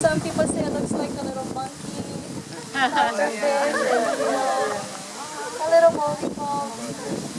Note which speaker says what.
Speaker 1: Some people say it looks like a little monkey, a and, a little monkey.